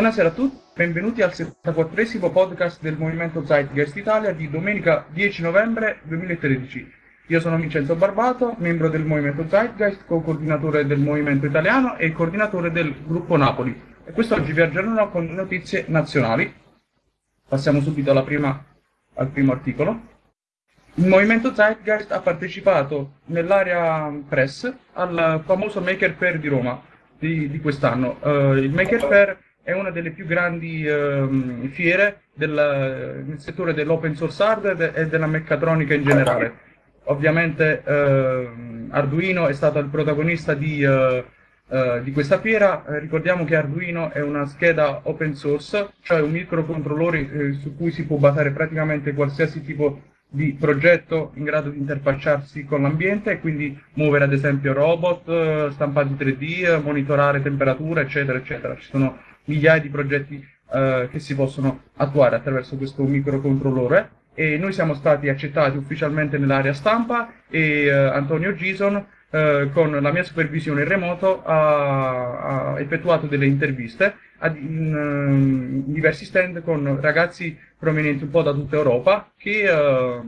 Buonasera a tutti, benvenuti al 74esimo podcast del Movimento Zeitgeist Italia di domenica 10 novembre 2013. Io sono Vincenzo Barbato, membro del Movimento Zeitgeist, co-coordinatore del Movimento Italiano e coordinatore del Gruppo Napoli. E quest'oggi vi aggiornerò con notizie nazionali. Passiamo subito prima, al primo articolo. Il Movimento Zeitgeist ha partecipato nell'area press al famoso Maker Fair di Roma di, di quest'anno. Uh, il Maker Fair è una delle più grandi uh, fiere del, nel settore dell'open source hardware e della meccatronica in generale. Ovviamente uh, Arduino è stato il protagonista di, eh, eh, di questa fiera. ricordiamo che Arduino è una scheda open source, cioè un microcontrollore su cui si può basare praticamente qualsiasi tipo di progetto in grado di interfacciarsi con l'ambiente e quindi muovere ad esempio robot, stampati 3D, monitorare temperatura, eccetera, eccetera. Ci sono migliaia di progetti eh, che si possono attuare attraverso questo microcontrollore e noi siamo stati accettati ufficialmente nell'area stampa e eh, Antonio Gison eh, con la mia supervisione in remoto ha, ha effettuato delle interviste in, in, diversi stand con ragazzi provenienti un po' da tutta Europa che, eh,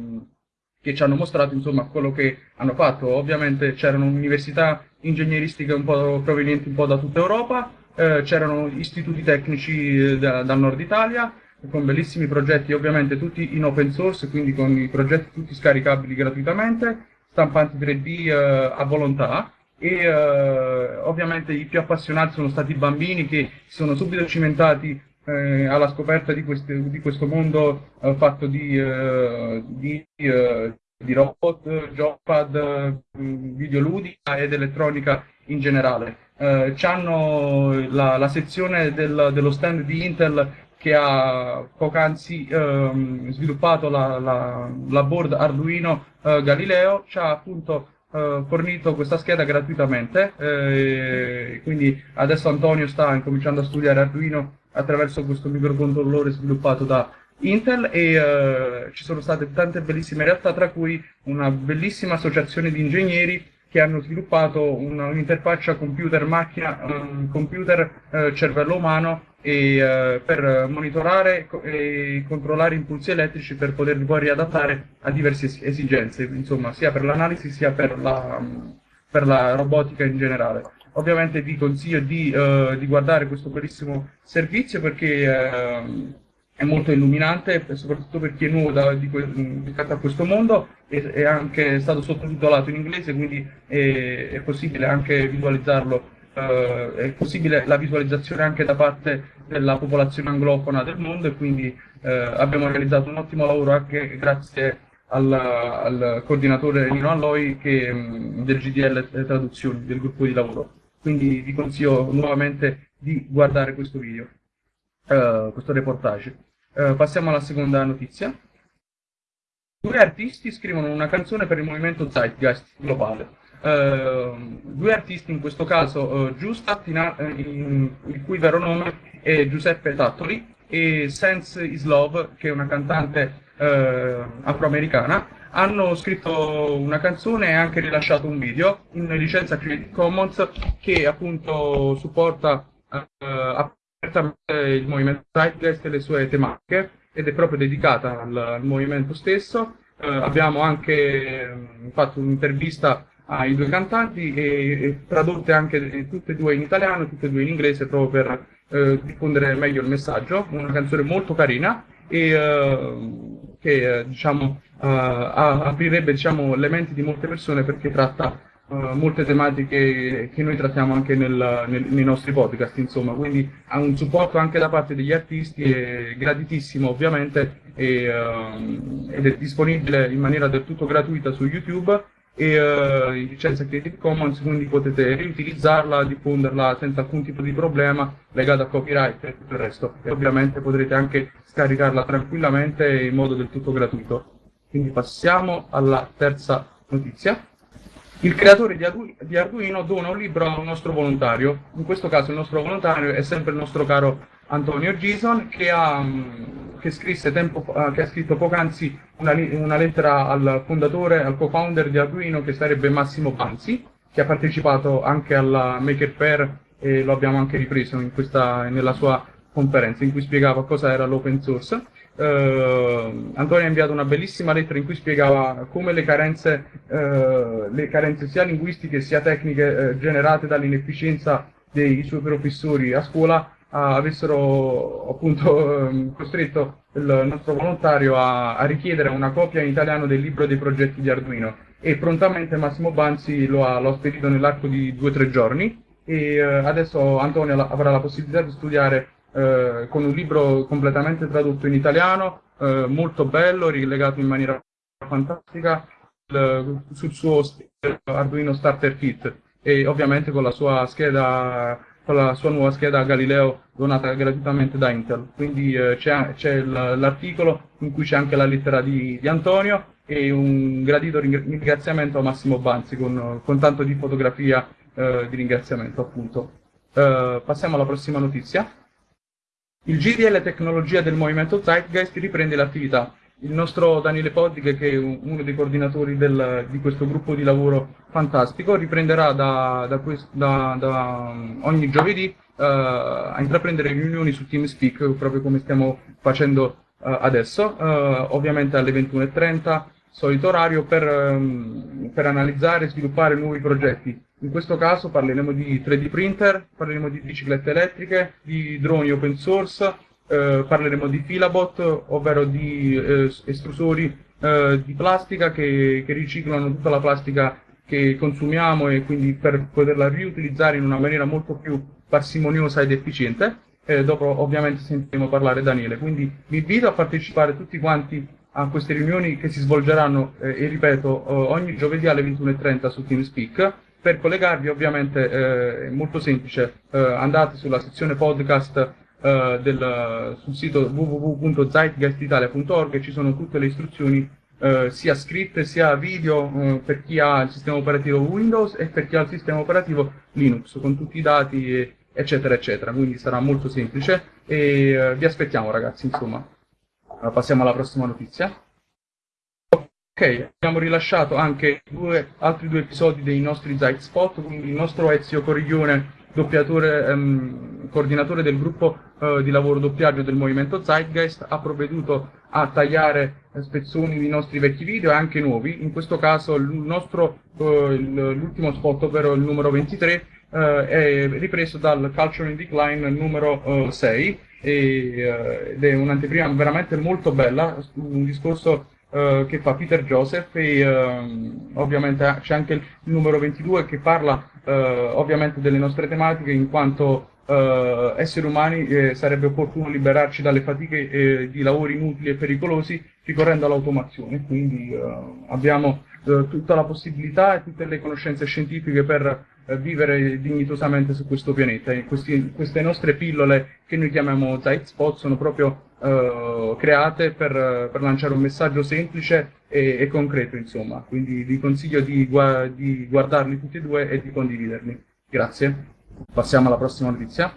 che ci hanno mostrato insomma quello che hanno fatto. Ovviamente c'erano università ingegneristiche un po' provenienti un po' da tutta Europa, eh, c'erano istituti tecnici eh, da, dal nord Italia, con bellissimi progetti, ovviamente tutti in open source, quindi con i progetti tutti scaricabili gratuitamente, stampanti 3D eh, a volontà, e eh, ovviamente i più appassionati sono stati i bambini che si sono subito cimentati eh, alla scoperta di, queste, di questo mondo eh, fatto di, eh, di, eh, di, robot, joypad, videoludica ed elettronica in generale. Eh, hanno la, la sezione del, dello stand di Intel che ha poc'anzi ehm, sviluppato la, la, la, board Arduino Galileo, ha appunto eh, fornito questa scheda gratuitamente, eh, quindi adesso Antonio sta incominciando a studiare Arduino attraverso questo microcontrollore sviluppato da Intel e eh, ci sono state tante bellissime realtà, tra cui una bellissima associazione di ingegneri che hanno sviluppato un'interfaccia computer-macchina, um, computer-cervello umano e, uh, per monitorare e controllare impulsi elettrici per poterli poi riadattare a diverse esigenze, insomma, sia per l'analisi sia per la, per la, robotica in generale. Ovviamente vi consiglio di, uh, di guardare questo bellissimo servizio perché uh, è molto illuminante, soprattutto per chi è nuovo da, di, rispetto a questo mondo, e è anche stato sottotitolato in inglese, quindi è, è possibile anche visualizzarlo, eh, è possibile la visualizzazione anche da parte della popolazione anglofona del mondo e quindi eh, abbiamo realizzato un ottimo lavoro anche grazie al, al coordinatore Nino Alloi che, del GDL Traduzioni, del gruppo di lavoro. Quindi vi consiglio nuovamente di guardare questo video, uh, questo reportage. Uh, passiamo alla seconda notizia. Due artisti scrivono una canzone per il movimento Zeitgeist globale. Uh, due artisti, in questo caso uh, Giustat, in, il cui vero nome è Giuseppe Tattoli, e Sense is Love, che è una cantante uh, afroamericana, hanno scritto una canzone e anche rilasciato un video in licenza Creative Commons che appunto supporta apertamente il movimento Zeitgeist e le sue tematiche ed è proprio dedicata al, al movimento stesso. Eh, abbiamo anche mh, fatto un'intervista ai due cantanti e, e, tradotte anche tutte e due in italiano, tutte e due in inglese proprio per eh, diffondere meglio il messaggio. Una canzone molto carina e eh, che eh, diciamo, eh, aprirebbe diciamo, le menti di molte persone perché tratta uh, molte tematiche che noi trattiamo anche nel, nel, nei nostri podcast, insomma, quindi ha un supporto anche da parte degli artisti, è graditissimo ovviamente e, uh, ed è disponibile in maniera del tutto gratuita su YouTube e uh, licenza Creative Commons, quindi potete riutilizzarla, diffonderla senza alcun tipo di problema legato a copyright e tutto il resto. E ovviamente potrete anche scaricarla tranquillamente in modo del tutto gratuito. Quindi passiamo alla terza notizia. Il creatore di, Ardu di Arduino dona un libro a un nostro volontario, in questo caso il nostro volontario è sempre il nostro caro Antonio Gison, che ha, mm, che tempo, che ha scritto poc'anzi una, una, lettera al fondatore, al co-founder di Arduino, che sarebbe Massimo Panzi, che ha partecipato anche alla Maker Fair e lo abbiamo anche ripreso questa, nella sua conferenza in cui spiegava cosa era l'open source. Uh, Antonio ha inviato una bellissima lettera in cui spiegava come le carenze, uh, le carenze sia linguistiche sia tecniche uh, generate dall'inefficienza dei suoi professori a scuola avessero appunto ehm, costretto il nostro volontario a, a, richiedere una copia in italiano del libro dei progetti di Arduino. E prontamente Massimo Banzi lo ha, lo spedito nell'arco di due o tre giorni. E adesso Antonio avrà la possibilità di studiare eh, con un libro completamente tradotto in italiano, eh, molto bello, rilegato in maniera fantastica sul suo Arduino Starter Kit. E ovviamente con la sua scheda con la sua nuova scheda Galileo donata gratuitamente da Intel. Quindi eh, c'è, l'articolo in cui c'è anche la lettera di, di, Antonio e un gradito ringraziamento a Massimo Banzi con, con tanto di fotografia eh, di ringraziamento appunto. Eh, passiamo alla prossima notizia. Il GDL Tecnologia del Movimento Zeitgeist riprende l'attività. Il nostro Daniele Poddig, che è uno dei coordinatori del, di questo gruppo di lavoro fantastico, riprenderà da, da, da, da ogni giovedì uh, a intraprendere riunioni su TeamSpeak, proprio come stiamo facendo uh, adesso, uh, ovviamente alle 21.30, solito orario, per, um, per analizzare e sviluppare nuovi progetti. In questo caso parleremo di 3D printer, parleremo di biciclette elettriche, di droni open source, eh, parleremo di filabot, ovvero di eh, estrusori eh, di plastica che, che, riciclano tutta la plastica che consumiamo e quindi per poterla riutilizzare in una maniera molto più parsimoniosa ed efficiente. dopo ovviamente sentiremo parlare Daniele, quindi vi invito a partecipare tutti quanti a queste riunioni che si svolgeranno, eh, e ripeto, ogni giovedì alle 21.30 su TeamSpeak. Per collegarvi ovviamente eh, è molto semplice, eh, andate sulla sezione podcast eh, del, sul sito www.zeitgeistitalia.org e ci sono tutte le istruzioni eh, sia scritte sia video eh, per chi ha il sistema operativo Windows e per chi ha il sistema operativo Linux con tutti i dati eccetera eccetera, quindi sarà molto semplice e eh, vi aspettiamo ragazzi insomma. passiamo alla prossima notizia. Ok, abbiamo rilasciato anche due, altri due episodi dei nostri Zeit Spot, quindi il nostro Ezio Coriglione, doppiatore, ehm, coordinatore del gruppo eh, di lavoro doppiaggio del movimento Zeitgeist, ha provveduto a tagliare eh, spezzoni di nostri vecchi video e anche nuovi. In questo caso eh, l'ultimo spot, ovvero il numero 23, eh, è ripreso dal Culture in Decline numero 6 e, eh, ed è un'anteprima veramente molto bella, un discorso uh, che fa Peter Joseph e uh, ovviamente c'è anche il numero 22 che parla uh, ovviamente delle nostre tematiche in quanto esseri umani eh, sarebbe opportuno liberarci dalle fatiche eh, di lavori inutili e pericolosi ricorrendo all'automazione. Quindi abbiamo tutta la possibilità e tutte le conoscenze scientifiche per vivere dignitosamente su questo pianeta. Questi, queste nostre pillole che noi chiamiamo Zeitspot sono proprio uh, create per, per, lanciare un messaggio semplice e, e, concreto, insomma. Quindi vi consiglio di, di guardarli tutti e due e di condividerli. Grazie. Passiamo alla prossima notizia.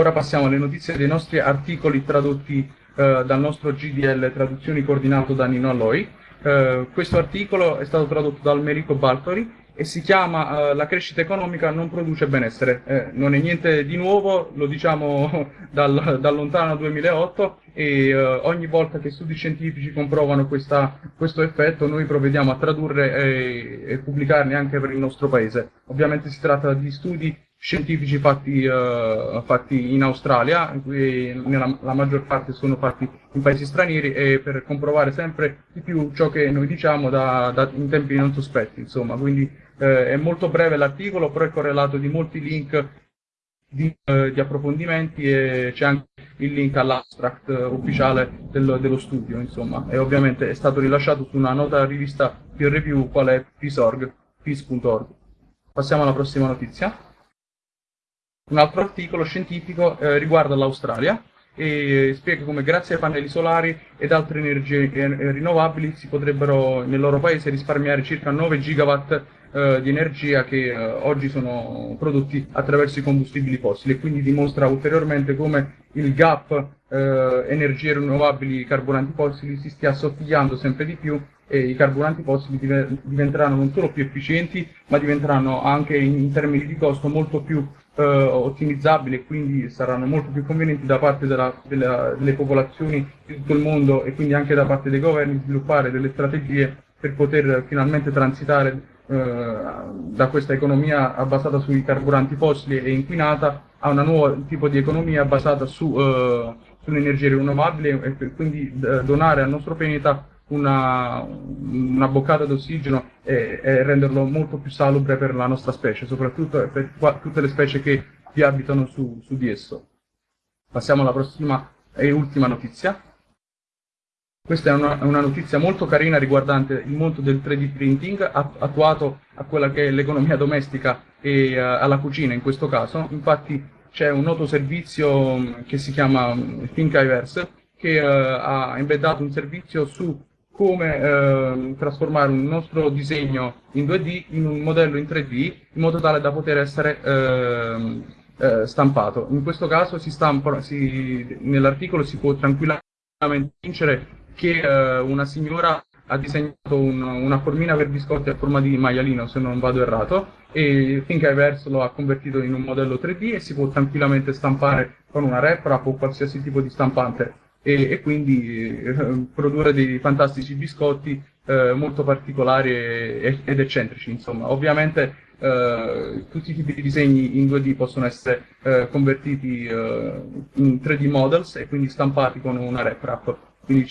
Ora passiamo alle notizie dei nostri articoli tradotti uh, dal nostro GDL Traduzioni coordinato da Nino Alloi. Uh, questo articolo è stato tradotto da Almerico Baltori e si chiama uh, La crescita economica non produce benessere. Eh, non è niente di nuovo, lo diciamo dal, dal lontano 2008 e uh, ogni volta che studi scientifici comprovano questa, questo effetto noi provvediamo a tradurre e, e, pubblicarli anche per il nostro paese. Ovviamente si tratta di studi scientifici fatti, uh, fatti in Australia, nella, la maggior parte sono fatti in paesi stranieri e per comprovare sempre di più ciò che noi diciamo da, da, in tempi non sospetti, insomma, quindi eh, è molto breve l'articolo, però è correlato di molti link di, eh, di approfondimenti e c'è anche il link all'abstract eh, ufficiale del, dello studio, insomma. E ovviamente è stato rilasciato su una nota rivista peer review qual è. Peace.org. Passiamo alla prossima notizia. Un altro articolo scientifico eh, riguarda l'Australia e spiega come grazie ai pannelli solari ed altre energie eh, rinnovabili si potrebbero nel loro paese risparmiare circa 9 gigawatt eh, di energia che eh, oggi sono prodotti attraverso i combustibili fossili. E quindi dimostra ulteriormente come il gap eh, energie rinnovabili carburanti fossili si stia assottigliando sempre di più e i carburanti fossili diventeranno non solo più efficienti ma diventeranno anche in, in termini di costo molto più eh, ottimizzabili e quindi saranno molto più convenienti da parte della, della, delle popolazioni di tutto il mondo e quindi anche da parte dei governi sviluppare delle strategie per poter finalmente transitare eh, da questa economia basata sui carburanti fossili e inquinata a un nuovo tipo di economia basata su, eh, sulle energie rinnovabili e quindi donare al nostro pianeta una, una boccata d'ossigeno e, e, renderlo molto più salubre per la nostra specie, soprattutto per tutte le specie che vi abitano su, su di esso. Passiamo alla prossima e ultima notizia. Questa è una, una, notizia molto carina riguardante il mondo del 3D printing attuato a quella che è l'economia domestica e uh, alla cucina in questo caso. Infatti c'è un noto servizio mm, che si chiama mm, Thinkiverse che uh, ha embeddato un servizio su come uh, trasformare un nostro disegno in 2D in un modello in 3D in modo tale da poter essere ehm, stampato. In questo caso nell'articolo si può tranquillamente vincere che eh, una signora ha disegnato un, una formina per biscotti a forma di maialino, se non vado errato, e Thinkiverse lo ha convertito in un modello 3D e si può tranquillamente stampare con una RepRap o qualsiasi tipo di stampante e, e quindi eh, produrre dei fantastici biscotti eh, molto particolari e, ed eccentrici, insomma. Ovviamente Uh, tutti i tipi di disegni in 2D possono essere uh, convertiti uh, in 3D models e quindi stampati con una RepRap. Quindi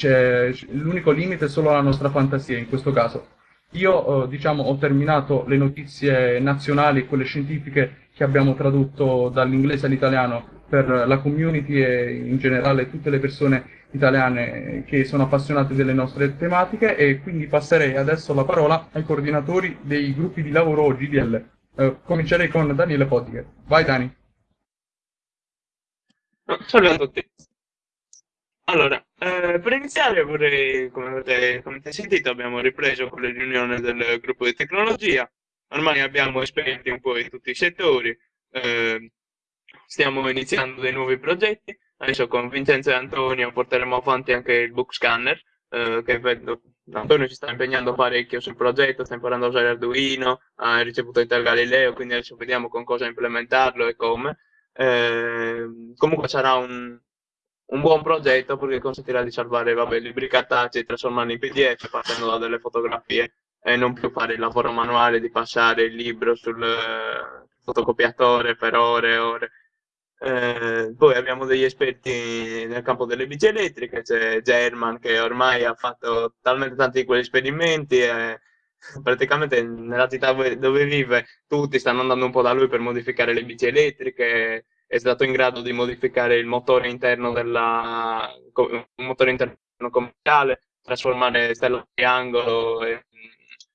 l'unico limite è solo la nostra fantasia in questo caso. Io diciamo, ho terminato le notizie nazionali, quelle scientifiche che abbiamo tradotto dall'inglese all'italiano per la community e in generale tutte le persone italiane che sono appassionate delle nostre tematiche e quindi passerei adesso la parola ai coordinatori dei gruppi di lavoro GDL. Eh, comincerei con Daniele Podiger. Vai Dani. Salve a tutti. Allora, eh, per iniziare vorrei, come avete, come avete sentito, abbiamo ripreso con le riunioni del gruppo di tecnologia, ormai abbiamo esperti un po' in tutti i settori, eh, stiamo iniziando dei nuovi progetti, adesso con Vincenzo e Antonio porteremo avanti anche il book scanner, eh, che vedo, Antonio si sta impegnando parecchio sul progetto, sta imparando a usare Arduino, ha ricevuto Intel Galileo, quindi adesso vediamo con cosa implementarlo e come. Eh, comunque sarà un, un buon progetto perché consentirà di salvare vabbè, libri cartacei, trasformarli in PDF partendo da delle fotografie e non più fare il lavoro manuale di passare il libro sul uh, fotocopiatore per ore e ore. Eh, poi abbiamo degli esperti nel campo delle bici elettriche, c'è German che ormai ha fatto talmente tanti di quegli esperimenti e praticamente nella città dove vive tutti stanno andando un po' da lui per modificare le bici elettriche è stato in grado di modificare il motore interno della un motore interno commerciale, trasformare stella triangolo in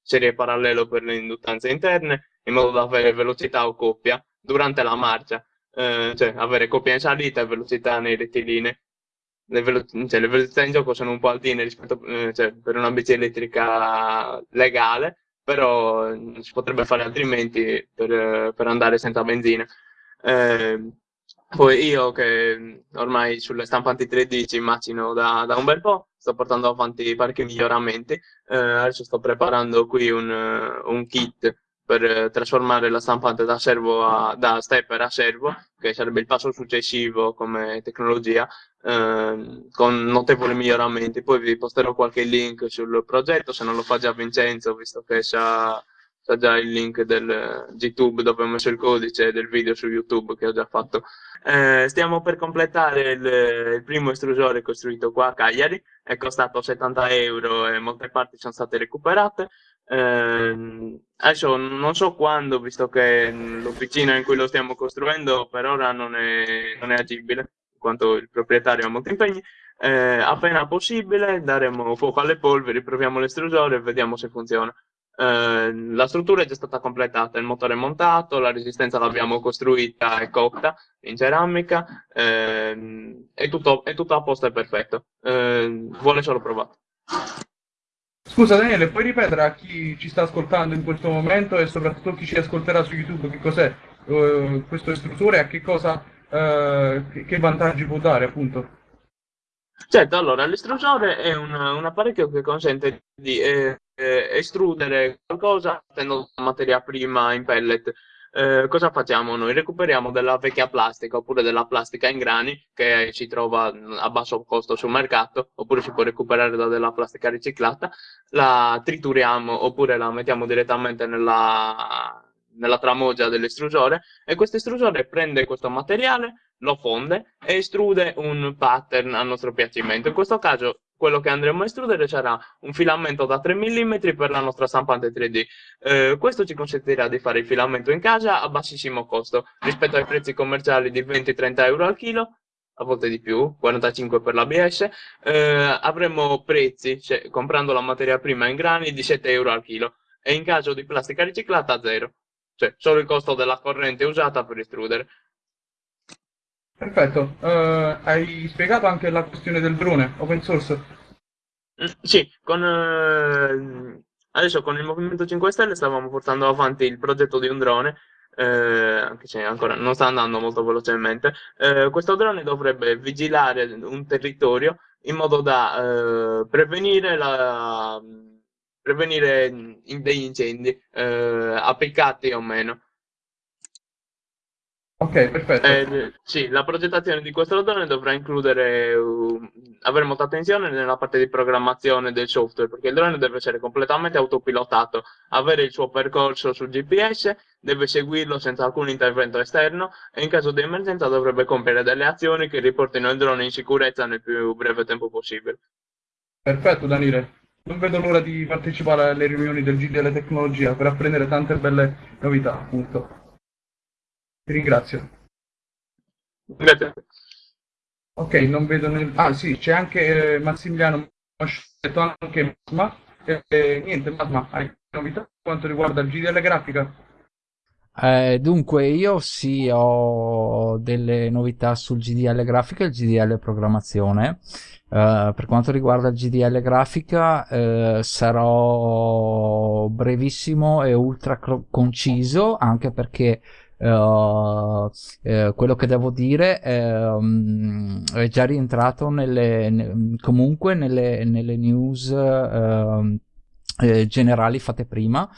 serie parallelo per le induttanze interne in modo da avere velocità o coppia durante la marcia, eh, cioè avere coppia in salita e velocità nei rettilinei. Le, velo- cioè, le velocità in gioco sono un po' altine rispetto eh, cioè, per una bici elettrica legale, però si potrebbe fare altrimenti per, per andare senza benzina. Eh, poi io che ormai sulle stampanti 3D ci immagino da, da un bel po', sto portando avanti parecchi miglioramenti, eh, adesso sto preparando qui un, un kit per trasformare la stampante da, a, da stepper a servo, che sarebbe il passo successivo come tecnologia, eh, con notevoli miglioramenti. Poi vi posterò qualche link sul progetto, se non lo fa già Vincenzo, visto che sa c'è già il link del GTube dove ho messo il codice del video su YouTube che ho già fatto. Eh, stiamo per completare il, il, primo estrusore costruito qua a Cagliari, è costato 70 euro e molte parti sono state recuperate. Eh, adesso non so quando, visto che l'officina in cui lo stiamo costruendo per ora non è, non è agibile, in quanto il proprietario ha molti impegni. Eh, appena possibile daremo fuoco alle polveri, proviamo l'estrusore e vediamo se funziona. Eh, la struttura è già stata completata, il motore è montato, la resistenza l'abbiamo costruita e cotta in ceramica, è, tutto, è, tutto, a posto e perfetto, eh, vuole solo provato. Scusa Daniele, puoi ripetere a chi ci sta ascoltando in questo momento e soprattutto chi ci ascolterà su YouTube che cos'è uh, questo istruttore e a che cosa, uh, che, che vantaggi può dare appunto? Certo, allora l'estrusore è un, un, apparecchio che consente di eh, eh, estrudere qualcosa mettendo materia prima in pellet. Eh, cosa facciamo noi? Recuperiamo della vecchia plastica oppure della plastica in grani che si trova a basso costo sul mercato oppure si può recuperare da della plastica riciclata, la trituriamo oppure la mettiamo direttamente nella, nella tramogia dell'estrusore e questo estrusore prende questo materiale, lo fonde e estrude un pattern a nostro piacimento. In questo caso quello che andremo a estrudere sarà un filamento da 3 mm per la nostra stampante 3D. Eh, questo ci consentirà di fare il filamento in casa a bassissimo costo rispetto ai prezzi commerciali di 20-30 euro al chilo a volte di più, 45 per l'ABS, eh, avremo prezzi, cioè, comprando la materia prima in grani, di 7 euro al chilo e in caso di plastica riciclata zero, cioè solo il costo della corrente usata per estrudere. Perfetto, uh, hai spiegato anche la questione del drone open source? Mm, sì, con, uh, adesso con il Movimento 5 Stelle stavamo portando avanti il progetto di un drone, uh, anche se ancora non sta andando molto velocemente. questo drone dovrebbe vigilare un territorio in modo da prevenire, la, prevenire degli incendi, appiccati o meno. Ok, perfetto. Eh, sì, la progettazione di questo drone dovrà includere, uh, avere molta attenzione nella parte di programmazione del software, perché il drone deve essere completamente autopilotato, avere il suo percorso sul GPS, deve seguirlo senza alcun intervento esterno e in caso di emergenza dovrebbe compiere delle azioni che riportino il drone in sicurezza nel più breve tempo possibile. Perfetto, Daniele. Non vedo l'ora di partecipare alle riunioni del GDL Tecnologia per apprendere tante belle novità, appunto. Ti ringrazio. Grazie. Ok, non vedo nel... Ah sì, c'è anche eh, Massimiliano, ho scelto anche Masma. Eh, eh, niente, Masma, hai novità per quanto riguarda il GDL grafica? Eh, dunque, io sì ho delle novità sul GDL grafica e il GDL programmazione. Uh, per quanto riguarda il GDL grafica uh, sarò brevissimo e ultra conciso anche perché Uh, eh, quello che devo dire è, um, è già rientrato nelle, ne, comunque nelle, nelle news uh, eh, generali fatte prima.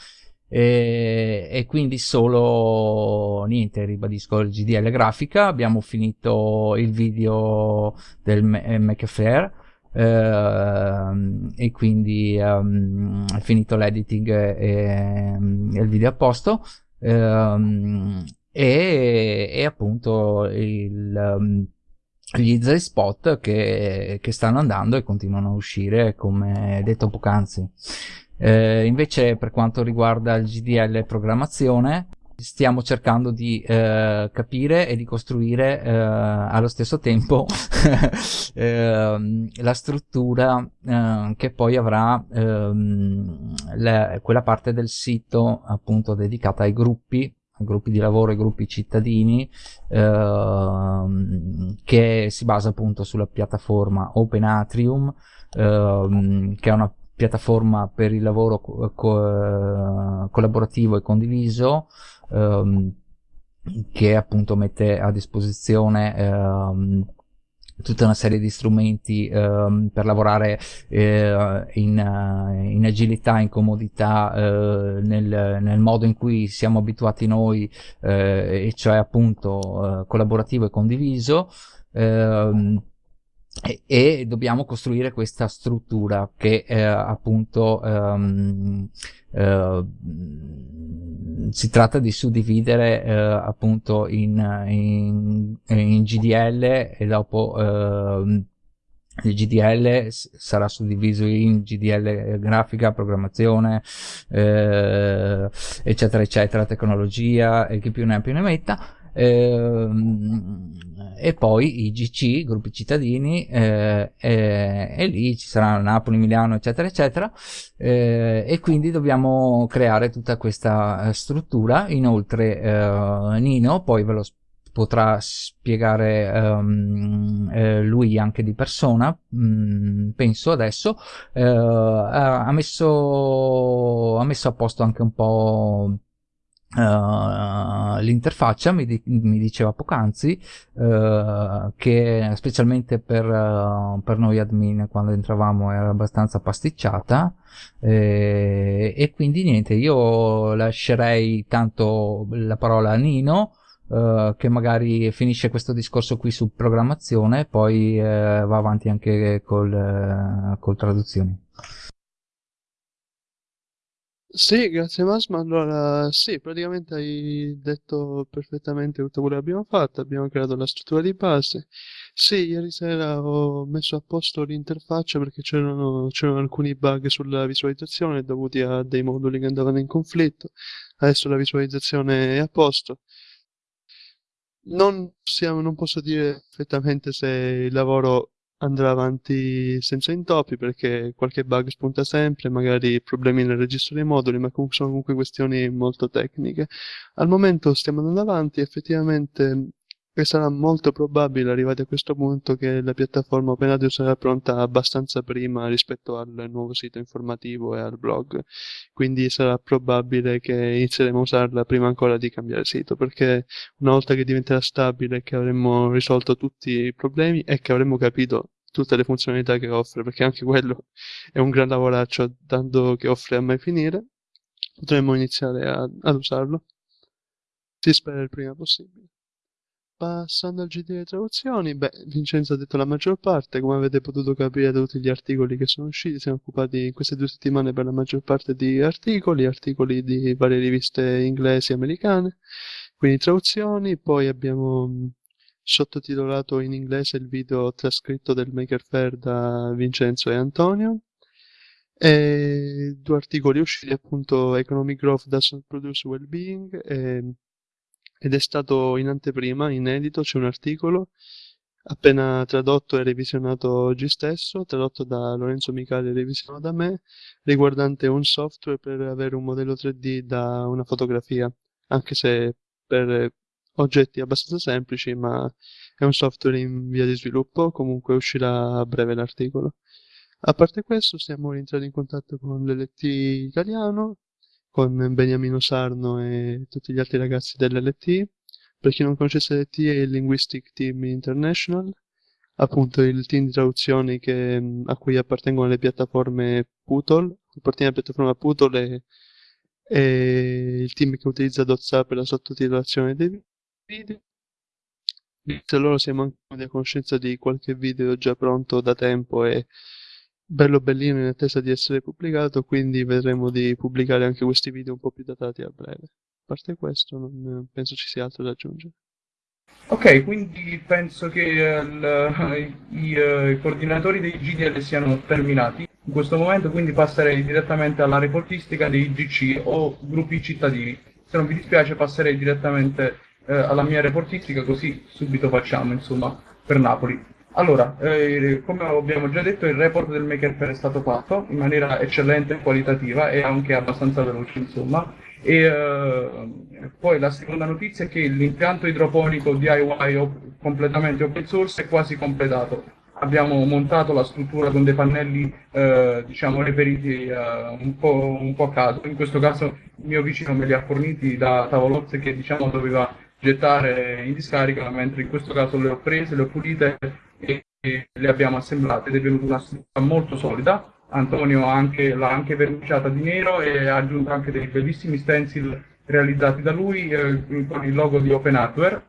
E, e, quindi solo niente ribadisco il GDL grafica. Abbiamo finito il video del Mac Fair Uh, e quindi um, è finito l'editing e, e, il video a posto. ehm, e, e, appunto il, um, gli easy spot che, che, stanno andando e continuano a uscire come detto poc'anzi. Eh, invece per quanto riguarda il GDL programmazione stiamo cercando di eh, capire e di costruire eh, allo stesso tempo eh, la struttura eh, che poi avrà ehm, le, quella parte del sito appunto dedicata ai gruppi gruppi di lavoro e gruppi cittadini ehm, che si basa appunto sulla piattaforma Open Atrium ehm, che è una piattaforma per il lavoro co co collaborativo e condiviso ehm, che appunto mette a disposizione ehm, tutta una serie di strumenti ehm, per lavorare eh, in, in, agilità, in comodità, eh, nel, nel, modo in cui siamo abituati noi, eh, e cioè appunto eh, collaborativo e condiviso. Ehm, e, e, dobbiamo costruire questa struttura che eh, appunto ehm, eh, si tratta di suddividere eh, appunto in, in, in, GDL e dopo ehm, il GDL sarà suddiviso in GDL grafica, programmazione, eh, eccetera, eccetera, tecnologia e chi più ne ha più ne metta e poi i GC, gruppi cittadini, eh, eh, e lì ci saranno Napoli, Milano, eccetera, eccetera, eh, e quindi dobbiamo creare tutta questa eh, struttura. Inoltre eh, Nino poi ve lo potrà spiegare um, eh, lui anche di persona, mh, mm, penso adesso, ha messo, ha messo a posto anche un po' Uh, l'interfaccia mi, di- mi, diceva poc'anzi uh, che specialmente per, uh, per, noi admin quando entravamo era abbastanza pasticciata eh, e quindi niente io lascerei tanto la parola a Nino che magari finisce questo discorso qui su programmazione e poi va avanti anche col, col traduzioni sì, grazie Masma. Allora, sì, praticamente hai detto perfettamente tutto quello che abbiamo fatto. Abbiamo creato la struttura di base. Sì, ieri sera ho messo a posto l'interfaccia perché c'erano, c'erano alcuni bug sulla visualizzazione dovuti a dei moduli che andavano in conflitto. Adesso la visualizzazione è a posto. Non, possiamo, non posso dire perfettamente se il lavoro andrà avanti senza intoppi perché qualche bug spunta sempre, magari problemi nel registro dei moduli, ma comunque sono comunque questioni molto tecniche. Al momento stiamo andando avanti, effettivamente e sarà molto probabile, arrivati a questo punto, che la piattaforma OpenAudio sarà pronta abbastanza prima rispetto al nuovo sito informativo e al blog. Quindi sarà probabile che inizieremo a usarla prima ancora di cambiare sito, perché una volta che diventerà stabile, che avremo risolto tutti i problemi e che avremo capito tutte le funzionalità che offre, perché anche quello è un gran lavoraccio, tanto che offre a mai finire, potremo iniziare a, ad usarlo. Si spera il prima possibile. Passando al GT delle traduzioni, beh, Vincenzo ha detto la maggior parte, come avete potuto capire da tutti gli articoli che sono usciti, siamo occupati in queste due settimane per la maggior parte di articoli, articoli di varie riviste inglesi e americane, quindi traduzioni, poi abbiamo sottotitolato in inglese il video trascritto del Maker Fair da Vincenzo e Antonio, e due articoli usciti appunto Economic Growth Doesn't Produce Well-Being e ed è stato in anteprima, inedito, c'è un articolo appena tradotto e revisionato oggi stesso, tradotto da Lorenzo Micali e revisionato da me, riguardante un software per avere un modello 3D da una fotografia, anche se per oggetti abbastanza semplici, ma è un software in via di sviluppo, comunque uscirà a breve l'articolo. A parte questo, siamo rientrati in contatto con l'LT italiano, con Beniamino Sarno e tutti gli altri ragazzi dell'LT. Per chi non conoscesse l'LT è il Linguistic Team International, appunto il team di traduzioni che, a cui appartengono le piattaforme Putol, appartiene alla piattaforma Putol e, e il team che utilizza Dotsa per la sottotitolazione dei video. Grazie a loro siamo anche a conoscenza di qualche video già pronto da tempo e bello bellino in attesa di essere pubblicato, quindi vedremo di pubblicare anche questi video un po' più datati a breve. A parte questo, non penso ci sia altro da aggiungere. Ok, quindi penso che il, i, i, coordinatori dei GDL siano terminati. In questo momento quindi passerei direttamente alla reportistica dei GC o gruppi cittadini. Se non vi dispiace passerei direttamente uh, alla mia reportistica così subito facciamo, insomma, per Napoli. Allora, eh, come abbiamo già detto, il report del Maker Fair è stato fatto in maniera eccellente, qualitativa e anche abbastanza veloce, insomma. E eh, poi la seconda notizia è che l'impianto idroponico DIY completamente open source è quasi completato. Abbiamo montato la struttura con dei pannelli, eh, diciamo, reperiti eh, un po', un, po', a caso. In questo caso il mio vicino me li ha forniti da tavolozze che, diciamo, doveva gettare in discarica, mentre in questo caso le ho prese, le ho pulite e le abbiamo assemblate ed è venuta una struttura molto solida. Antonio anche, l'ha anche verniciata di nero e ha aggiunto anche dei bellissimi stencil realizzati da lui eh, con il logo di Open Hardware,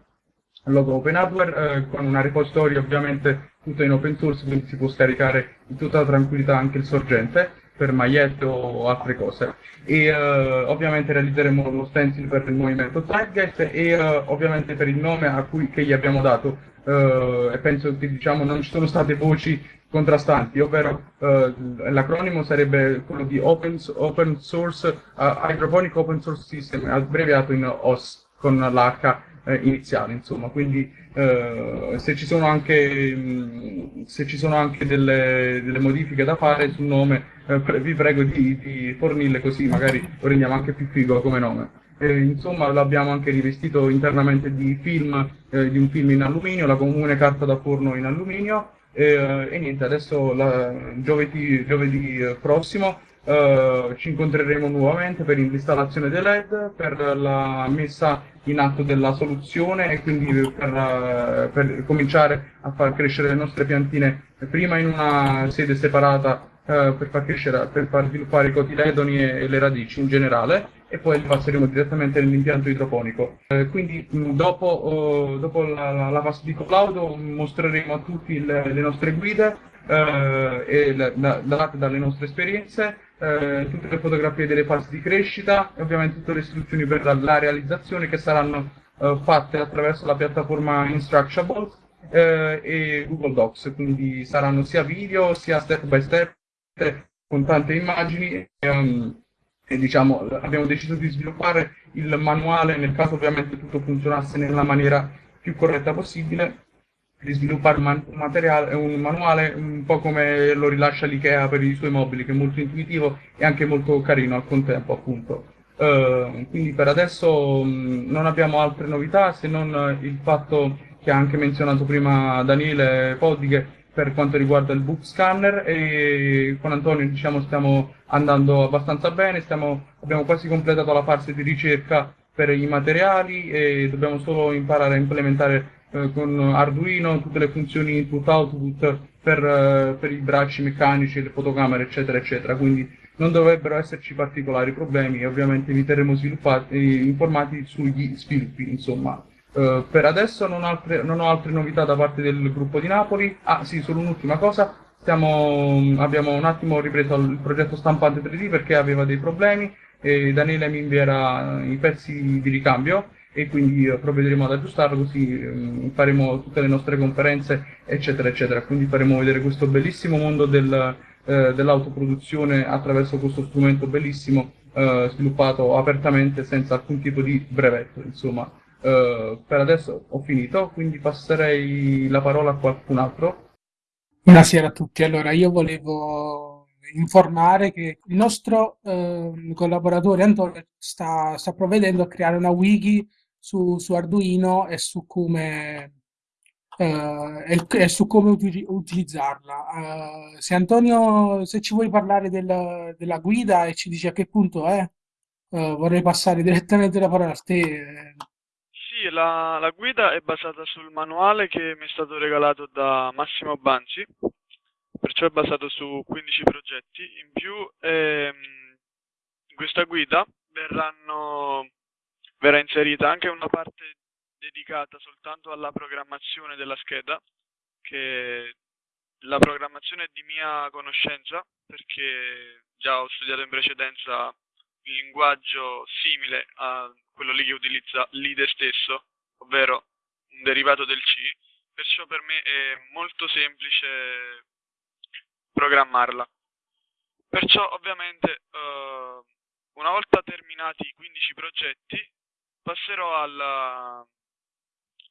logo Open Hardware eh, con una repository ovviamente tutta in open source, quindi si può scaricare in tutta tranquillità anche il sorgente per magliette o altre cose. E uh, ovviamente realizzeremo lo stencil per il movimento Zeitgeist e uh, ovviamente per il nome a cui, che gli abbiamo dato uh, e penso che diciamo, non ci sono state voci contrastanti, ovvero l'acronimo sarebbe quello di Open, open Source Hydroponic Open Source System, abbreviato in OS con l'H iniziale, insomma, quindi se ci sono anche, mh, ci sono anche delle, delle modifiche da fare sul nome eh, vi prego di, di, fornirle così magari lo rendiamo anche più figo come nome. Eh, insomma l'abbiamo anche rivestito internamente di film, eh, di un film in alluminio, la comune carta da forno in alluminio e, e niente, adesso la, giovedì, giovedì, prossimo Uh, ci incontreremo nuovamente per l'installazione dei LED, per la messa in atto della soluzione e quindi per, uh, per cominciare a far crescere le nostre piantine prima in una sede separata uh, per far crescere, per far sviluppare i cotiledoni e, e le radici in generale e poi li passeremo direttamente nell'impianto idroponico. Eh, quindi dopo, oh, dopo la, la, la, fase di collaudo mostreremo a tutti le, le nostre guide eh, date dalle nostre esperienze, eh, tutte le fotografie delle fasi di crescita e ovviamente tutte le istruzioni per la, realizzazione che saranno eh, fatte attraverso la piattaforma Instructables eh, e Google Docs, quindi saranno sia video sia step by step con tante immagini. Um, e diciamo, abbiamo deciso di sviluppare il manuale nel caso ovviamente tutto funzionasse nella maniera più corretta possibile di sviluppare un, materiale, un manuale un po' come lo rilascia l'IKEA per i suoi mobili che è molto intuitivo e anche molto carino al contempo appunto. Uh, quindi per adesso mh, non abbiamo altre novità se non il fatto che ha anche menzionato prima Daniele Podighe per quanto riguarda il book scanner e con Antonio diciamo stiamo andando abbastanza bene, stiamo, abbiamo quasi completato la fase di ricerca per i materiali e dobbiamo solo imparare a implementare eh, con Arduino tutte le funzioni input-output per, eh, per, i bracci meccanici, le fotocamere eccetera eccetera, quindi non dovrebbero esserci particolari problemi e ovviamente vi terremo informati sugli sviluppi insomma. Uh, per adesso non, altre, non, ho altre novità da parte del gruppo di Napoli. Ah sì, solo un'ultima cosa. Stiamo, abbiamo un attimo ripreso il progetto stampante 3D perché aveva dei problemi e Daniele mi invierà i pezzi di ricambio e quindi provvederemo ad aggiustarlo così um, faremo tutte le nostre conferenze eccetera eccetera. Quindi faremo vedere questo bellissimo mondo del, eh, dell'autoproduzione attraverso questo strumento bellissimo eh, sviluppato apertamente senza alcun tipo di brevetto insomma. Uh, per adesso ho finito, quindi passerei la parola a qualcun altro. Buonasera a tutti. Allora, io volevo informare che il nostro uh, collaboratore Antonio sta, sta, provvedendo a creare una wiki su, su Arduino e su come, uh, e, e su come uti utilizzarla. se Antonio, se ci vuoi parlare del, della guida e ci dici a che punto è, vorrei passare direttamente la parola a te. Sì, la, la guida è basata sul manuale che mi è stato regalato da Massimo Banzi, perciò è basato su 15 progetti. In più, ehm, in questa guida verranno, verrà inserita anche una parte dedicata soltanto alla programmazione della scheda, che la programmazione è di mia conoscenza, perché già ho studiato in precedenza il linguaggio simile a quello lì che utilizza l'IDE stesso, ovvero un derivato del C, perciò per me è molto semplice programmarla. Perciò ovviamente uh, una volta terminati i 15 progetti passerò alla,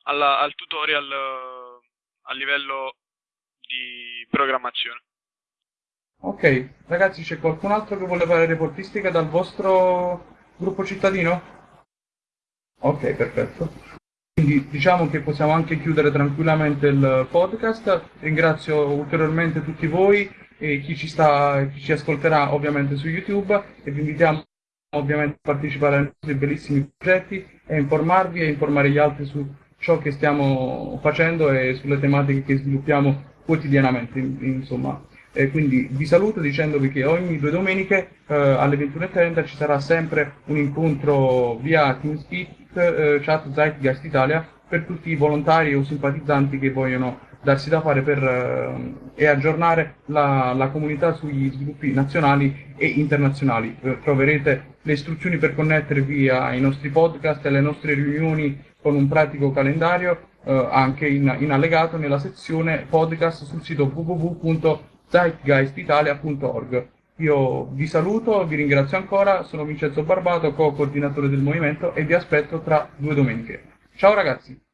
alla, al tutorial a livello di programmazione. Ok, ragazzi c'è qualcun altro che vuole fare reportistica dal vostro gruppo cittadino? Ok, perfetto. Quindi diciamo che possiamo anche chiudere tranquillamente il podcast. Ringrazio ulteriormente tutti voi e chi ci, sta, chi ci ascolterà ovviamente su YouTube e vi invitiamo ovviamente partecipare ai nostri bellissimi progetti e informarvi e informare gli altri su ciò che stiamo facendo e sulle tematiche che sviluppiamo quotidianamente, insomma. E quindi vi saluto dicendovi che ogni due domeniche eh, alle 21.30 ci sarà sempre un incontro via TeamSpeak eh, chat Zeitgeist Italia per tutti i volontari o simpatizzanti che vogliono darsi da fare per, eh, e aggiornare la, la, comunità sugli sviluppi nazionali e internazionali. Troverete le istruzioni per connettervi ai nostri podcast e alle nostre riunioni con un pratico calendario eh, anche in, in, allegato nella sezione podcast sul sito www.zeitgeistitalia.org. Io vi saluto, vi ringrazio ancora, sono Vincenzo Barbato, co-coordinatore del movimento e vi aspetto tra due domeniche. Ciao ragazzi!